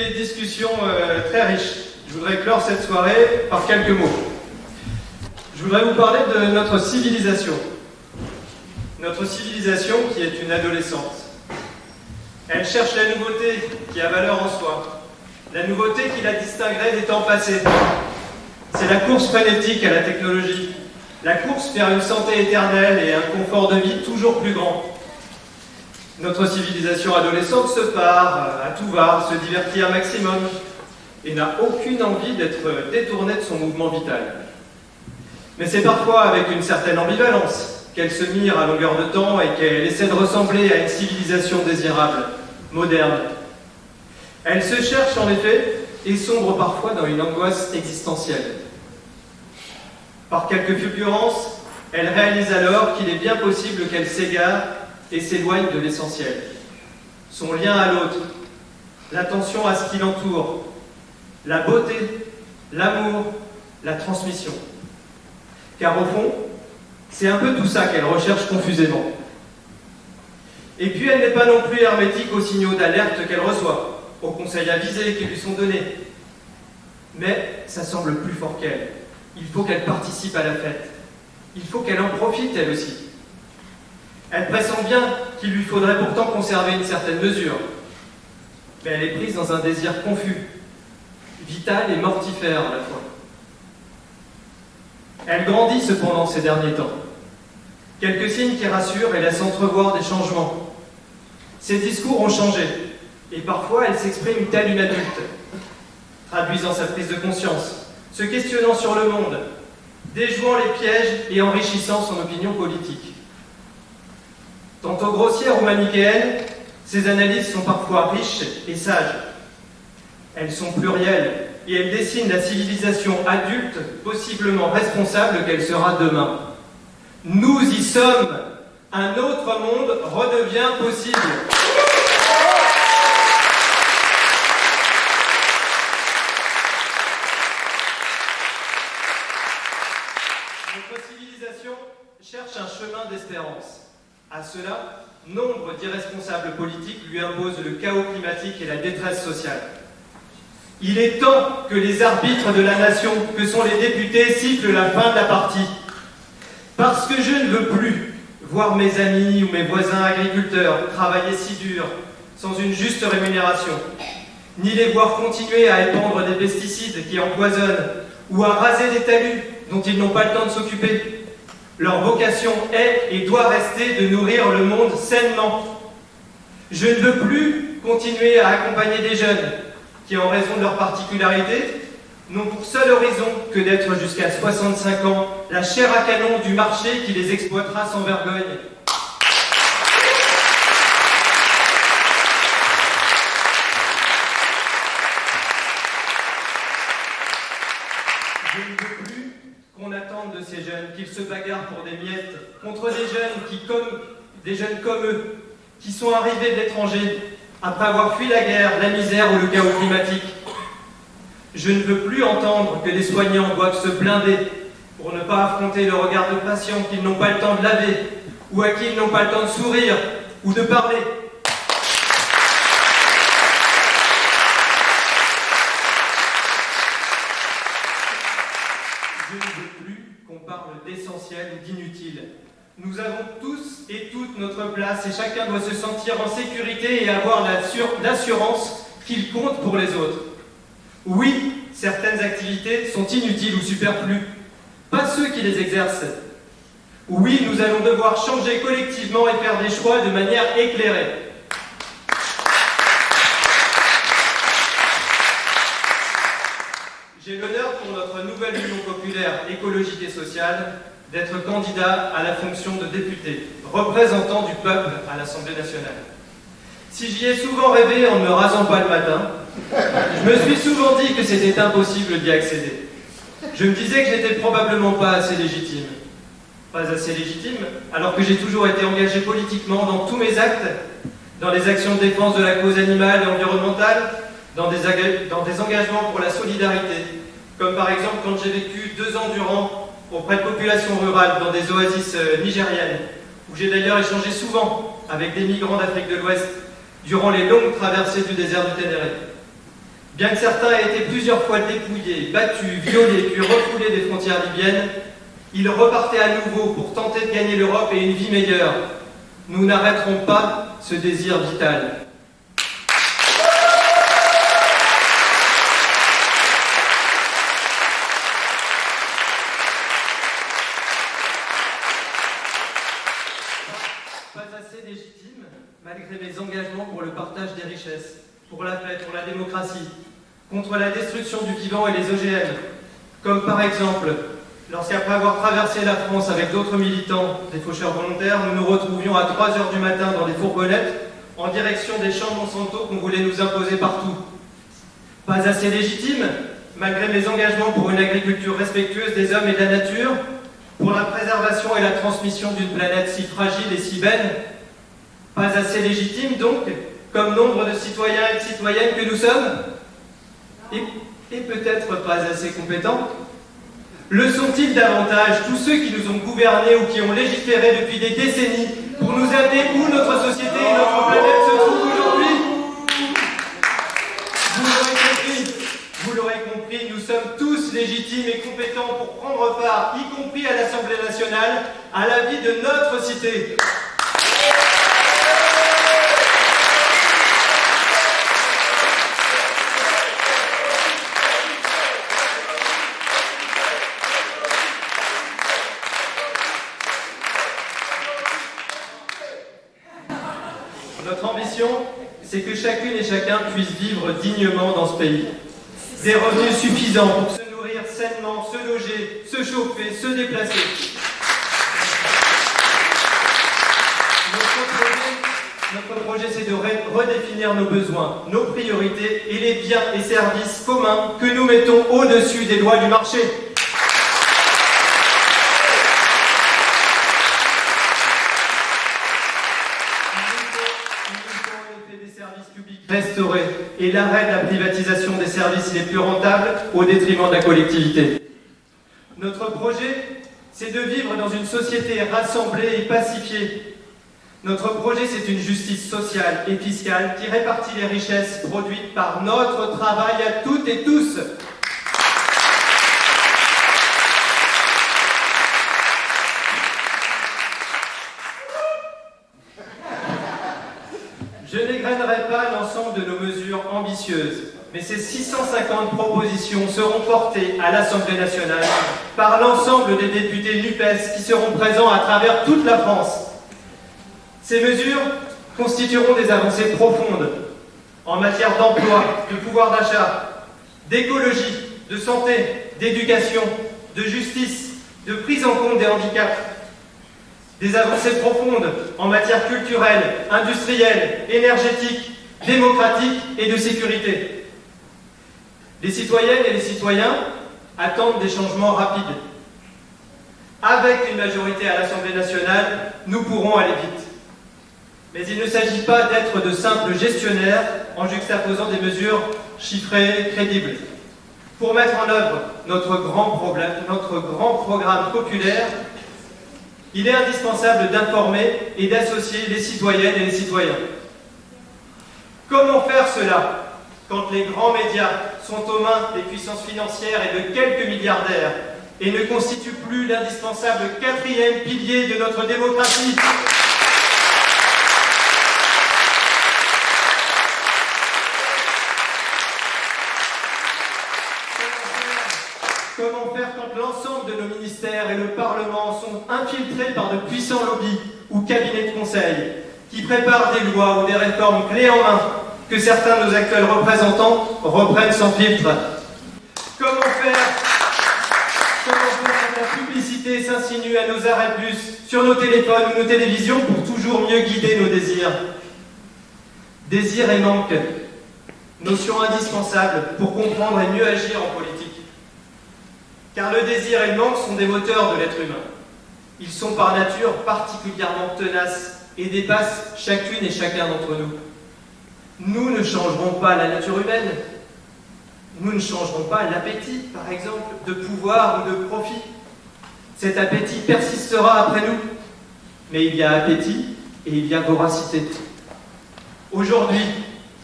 Des discussions euh, très riches. Je voudrais clore cette soirée par quelques mots. Je voudrais vous parler de notre civilisation. Notre civilisation qui est une adolescente. Elle cherche la nouveauté qui a valeur en soi, la nouveauté qui la distinguerait des temps passés. C'est la course frénétique à la technologie, la course vers une santé éternelle et un confort de vie toujours plus grand. Notre civilisation adolescente se part à tout va, se divertit un maximum et n'a aucune envie d'être détournée de son mouvement vital. Mais c'est parfois avec une certaine ambivalence qu'elle se mire à longueur de temps et qu'elle essaie de ressembler à une civilisation désirable, moderne. Elle se cherche en effet et sombre parfois dans une angoisse existentielle. Par quelques fulgurances, elle réalise alors qu'il est bien possible qu'elle s'égare et s'éloigne de l'essentiel. Son lien à l'autre, l'attention à ce qui l'entoure, la beauté, l'amour, la transmission. Car au fond, c'est un peu tout ça qu'elle recherche confusément. Et puis elle n'est pas non plus hermétique aux signaux d'alerte qu'elle reçoit, aux conseils avisés qui lui sont donnés. Mais ça semble plus fort qu'elle. Il faut qu'elle participe à la fête. Il faut qu'elle en profite elle aussi. Elle pressent bien qu'il lui faudrait pourtant conserver une certaine mesure. Mais elle est prise dans un désir confus, vital et mortifère à la fois. Elle grandit cependant ces derniers temps. Quelques signes qui rassurent et laissent entrevoir des changements. Ses discours ont changé, et parfois elle s'exprime telle une adulte, traduisant sa prise de conscience, se questionnant sur le monde, déjouant les pièges et enrichissant son opinion politique. Tantôt grossières ou manichéennes, ces analyses sont parfois riches et sages. Elles sont plurielles et elles dessinent la civilisation adulte, possiblement responsable qu'elle sera demain. Nous y sommes. Un autre monde redevient possible. Notre civilisation cherche un chemin d'espérance. À cela, nombre d'irresponsables politiques lui imposent le chaos climatique et la détresse sociale. Il est temps que les arbitres de la nation, que sont les députés, sifflent la fin de la partie. Parce que je ne veux plus voir mes amis ou mes voisins agriculteurs travailler si dur, sans une juste rémunération, ni les voir continuer à épandre des pesticides qui empoisonnent, ou à raser des talus dont ils n'ont pas le temps de s'occuper. Leur vocation est et doit rester de nourrir le monde sainement. Je ne veux plus continuer à accompagner des jeunes qui, en raison de leur particularité, n'ont pour seul horizon que d'être jusqu'à 65 ans la chair à canon du marché qui les exploitera sans vergogne. Je ne veux plus qu'on attende de ces jeunes qu'ils se bagarrent pour des miettes contre des jeunes comme comme eux, qui sont arrivés de l'étranger après avoir fui la guerre, la misère ou le chaos climatique. Je ne veux plus entendre que les soignants doivent se blinder pour ne pas affronter le regard de patients qu'ils n'ont pas le temps de laver ou à qui ils n'ont pas le temps de sourire ou de parler. Je ne veux plus qu'on parle d'essentiel ou d'inutile. Nous avons tous et toutes notre place et chacun doit se sentir en sécurité et avoir l'assurance qu'il compte pour les autres. Oui, certaines activités sont inutiles ou superflues, pas ceux qui les exercent. Oui, nous allons devoir changer collectivement et faire des choix de manière éclairée. J'ai l'honneur pour notre nouvelle Union populaire écologique et sociale d'être candidat à la fonction de député, représentant du peuple à l'Assemblée nationale. Si j'y ai souvent rêvé en ne me rasant pas le matin, je me suis souvent dit que c'était impossible d'y accéder. Je me disais que j'étais probablement pas assez légitime. Pas assez légitime, alors que j'ai toujours été engagé politiquement dans tous mes actes, dans les actions de défense de la cause animale et environnementale, dans des, dans des engagements pour la solidarité, comme par exemple quand j'ai vécu deux ans durant auprès de populations rurales dans des oasis euh, nigériennes, où j'ai d'ailleurs échangé souvent avec des migrants d'Afrique de l'Ouest durant les longues traversées du désert du Ténéré. Bien que certains aient été plusieurs fois dépouillés, battus, violés, puis refoulés des frontières libyennes, ils repartaient à nouveau pour tenter de gagner l'Europe et une vie meilleure. Nous n'arrêterons pas ce désir vital. Pas assez légitime, malgré mes engagements pour le partage des richesses, pour la paix, pour la démocratie, contre la destruction du vivant et les OGM, comme par exemple lorsqu'après avoir traversé la France avec d'autres militants des faucheurs volontaires, nous nous retrouvions à 3 heures du matin dans des fourgonnettes en direction des champs Monsanto qu'on voulait nous imposer partout. Pas assez légitime, malgré mes engagements pour une agriculture respectueuse des hommes et de la nature, pour la préservation et la transmission d'une planète si fragile et si belle. Pas assez légitime donc, comme nombre de citoyens et de citoyennes que nous sommes, et, peut-être pas assez compétents le sont-ils davantage tous ceux qui nous ont gouvernés ou qui ont légiféré depuis des décennies pour nous amener où notre société et notre planète se trouvent aujourd'hui? Vous l'aurez compris, vous l'aurez compris, nous sommes tous légitimes et compétents pour prendre part, y compris à l'Assemblée nationale, à la vie de notre cité. C'est que chacune et chacun puisse vivre dignement dans ce pays. Des revenus suffisants pour se nourrir sainement, se loger, se chauffer, se déplacer. Notre projet, notre projet c'est de redéfinir nos besoins, nos priorités et les biens et services communs que nous mettons au-dessus des lois du marché. Restaurer et l'arrêt de la privatisation des services les plus rentables au détriment de la collectivité. Notre projet, c'est de vivre dans une société rassemblée et pacifiée. Notre projet, c'est une justice sociale et fiscale qui répartit les richesses produites par notre travail à toutes et tous. Je n'égrènerai pas l'ensemble de nos mais ces 650 propositions seront portées à l'Assemblée nationale par l'ensemble des députés NUPES qui seront présents à travers toute la France. Ces mesures constitueront des avancées profondes en matière d'emploi, de pouvoir d'achat, d'écologie, de santé, d'éducation, de justice, de prise en compte des handicaps, des avancées profondes en matière culturelle, industrielle, énergétique, démocratique et de sécurité. Les citoyennes et les citoyens attendent des changements rapides. Avec une majorité à l'Assemblée nationale, nous pourrons aller vite. Mais il ne s'agit pas d'être de simples gestionnaires en juxtaposant des mesures chiffrées, crédibles. Pour mettre en œuvre notre grand, programme populaire, il est indispensable d'informer et d'associer les citoyennes et les citoyens. Comment faire cela quand les grands médias sont aux mains des puissances financières et de quelques milliardaires et ne constituent plus l'indispensable quatrième pilier de notre démocratie? Comment faire quand l'ensemble de nos ministères et le Parlement sont infiltrés par de puissants lobbies ou cabinets de conseil qui préparent des lois ou des réformes clés en main que certains de nos actuels représentants reprennent sans filtre Comment faire Comment faire quand la publicité s'insinue à nos arrêts de bus, sur nos téléphones ou nos télévisions pour toujours mieux guider nos désirs Désir et manque, notion indispensable pour comprendre et mieux agir en politique. Car le désir et le manque sont des moteurs de l'être humain. Ils sont par nature particulièrement tenaces et dépassent chacune et chacun d'entre nous. Nous ne changerons pas la nature humaine. Nous ne changerons pas l'appétit, par exemple, de pouvoir ou de profit. Cet appétit persistera après nous. Mais il y a appétit et il y a voracité. Aujourd'hui,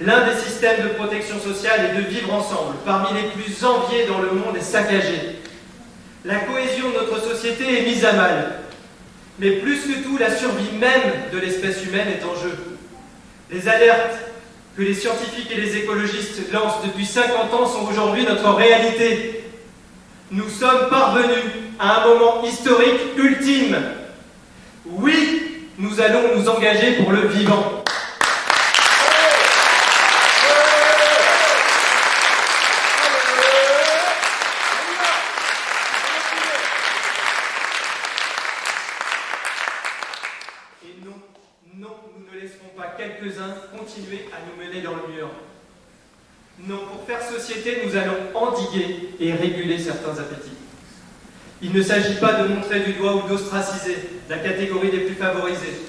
L'un des systèmes de protection sociale est de vivre ensemble, parmi les plus enviés dans le monde et saccagés. La cohésion de notre société est mise à mal. Mais plus que tout, la survie même de l'espèce humaine est en jeu. Les alertes que les scientifiques et les écologistes lancent depuis 50 ans sont aujourd'hui notre réalité. Nous sommes parvenus à un moment historique ultime. Oui, nous allons nous engager pour le vivant. Et non, non, nous ne laisserons pas quelques-uns continuer à nous mener dans le mur. Non, pour faire société, nous allons endiguer et réguler certains appétits. Il ne s'agit pas de montrer du doigt ou d'ostraciser la catégorie des plus favorisés.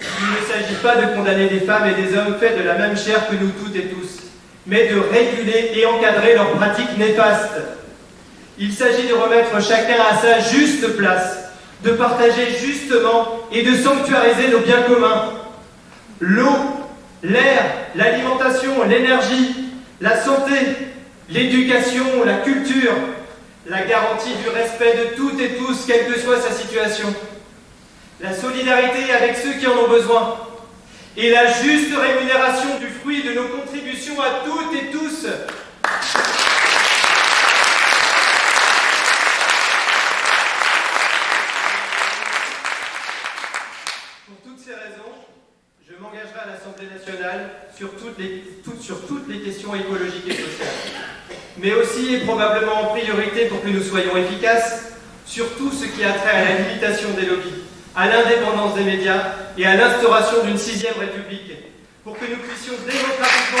Il ne s'agit pas de condamner des femmes et des hommes faits de la même chair que nous toutes et tous, mais de réguler et encadrer leurs pratiques néfastes. Il s'agit de remettre chacun à sa juste place, de partager justement et de sanctuariser nos biens communs. L'eau, l'air, l'alimentation, l'énergie, la santé, l'éducation, la culture, la garantie du respect de toutes et tous, quelle que soit sa situation, la solidarité avec ceux qui en ont besoin, et la juste rémunération du fruit de nos contributions à toutes et tous. Pour toutes ces raisons, je m'engagerai à l'Assemblée nationale sur toutes, les, questions écologiques et sociales, mais aussi et probablement en priorité pour que nous soyons efficaces sur tout ce qui a trait à la limitation des lobbies, à l'indépendance des médias et à l'instauration d'une sixième république, pour que nous puissions démocratiquement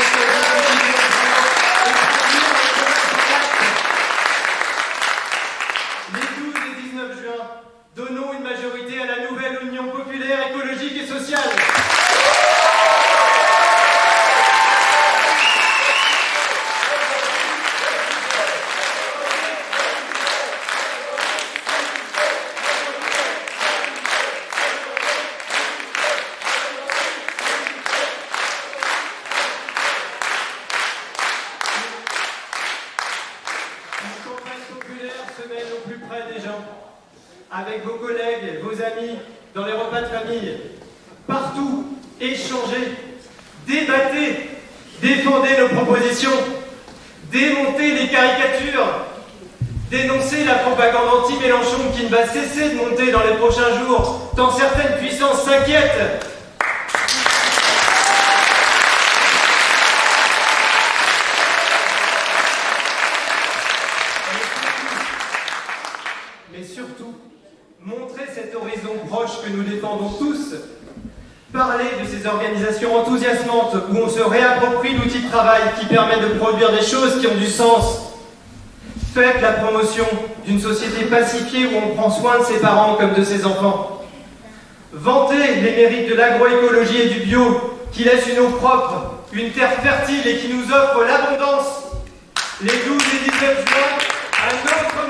les 12 et 19 juin, donnons débattez, défendez nos propositions, démontez les caricatures, dénoncez la propagande anti-Mélenchon qui ne va cesser de monter dans les prochains jours, tant certaines puissances s'inquiètent. mais surtout montrer cet horizon proche que nous défendons tous. Parler de ces organisations enthousiasmantes où on se réapproprie l'outil de travail qui permet de produire des choses qui ont du sens. Faites la promotion d'une société pacifiée où on prend soin de ses parents comme de ses enfants. Vantez les mérites de l'agroécologie et du bio qui laissent une eau propre, une terre fertile et qui nous offre l'abondance. Les 12 et 19 juin,